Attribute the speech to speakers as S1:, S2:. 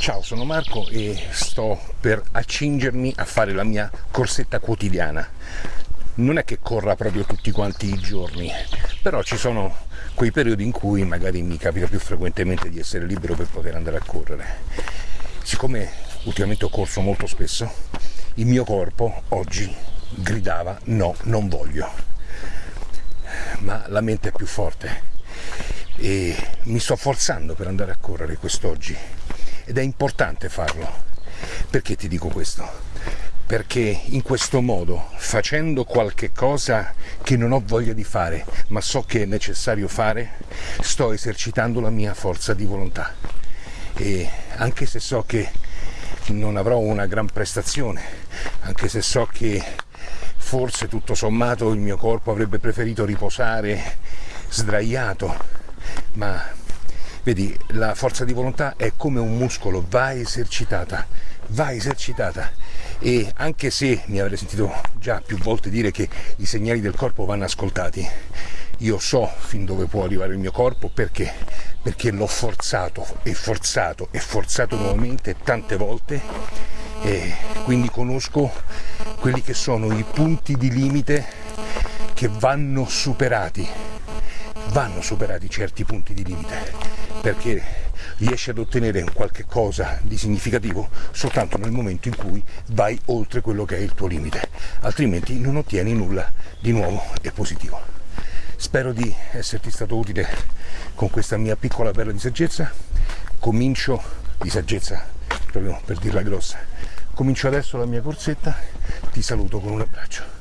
S1: Ciao, sono Marco e sto per accingermi a fare la mia corsetta quotidiana. Non è che corra proprio tutti quanti i giorni, però ci sono quei periodi in cui magari mi capita più frequentemente di essere libero per poter andare a correre. Siccome ultimamente ho corso molto spesso, il mio corpo oggi gridava no, non voglio. Ma la mente è più forte e mi sto forzando per andare a correre quest'oggi ed è importante farlo. Perché ti dico questo? Perché in questo modo, facendo qualche cosa che non ho voglia di fare, ma so che è necessario fare, sto esercitando la mia forza di volontà. E anche se so che non avrò una gran prestazione, anche se so che forse tutto sommato il mio corpo avrebbe preferito riposare sdraiato, ma Vedi, la forza di volontà è come un muscolo, va esercitata, va esercitata. E anche se mi avrei sentito già più volte dire che i segnali del corpo vanno ascoltati, io so fin dove può arrivare il mio corpo perché? Perché l'ho forzato e forzato e forzato nuovamente tante volte e quindi conosco quelli che sono i punti di limite che vanno superati vanno superati certi punti di limite perché riesci ad ottenere qualche cosa di significativo soltanto nel momento in cui vai oltre quello che è il tuo limite, altrimenti non ottieni nulla di nuovo e positivo. Spero di esserti stato utile con questa mia piccola perla di saggezza. Comincio di saggezza, proprio per dirla grossa. Comincio adesso la mia corsetta, ti saluto con un abbraccio.